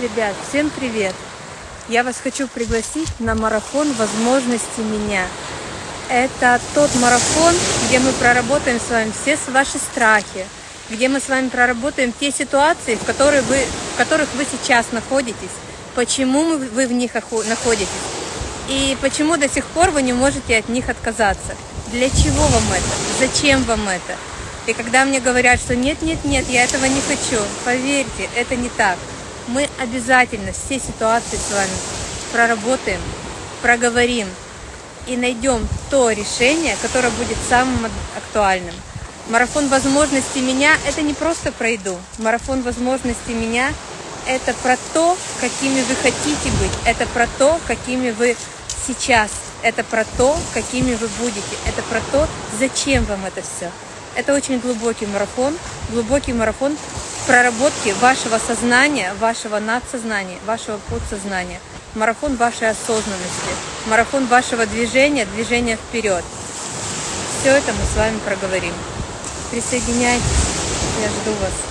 Ребят, всем привет! Я вас хочу пригласить на марафон возможности меня. Это тот марафон, где мы проработаем с вами все ваши страхи, где мы с вами проработаем те ситуации, в, которые вы, в которых вы сейчас находитесь, почему вы в них находитесь и почему до сих пор вы не можете от них отказаться. Для чего вам это? Зачем вам это? И когда мне говорят, что нет, нет, нет, я этого не хочу, поверьте, это не так. Мы обязательно все ситуации с вами проработаем, проговорим и найдем то решение, которое будет самым актуальным. Марафон возможностей меня – это не просто про еду. Марафон возможностей меня – это про то, какими вы хотите быть. Это про то, какими вы сейчас. Это про то, какими вы будете. Это про то, зачем вам это все. Это очень глубокий марафон, глубокий марафон проработки вашего сознания, вашего надсознания, вашего подсознания. Марафон вашей осознанности, марафон вашего движения, движения вперед. Все это мы с вами проговорим. Присоединяйтесь, я жду вас.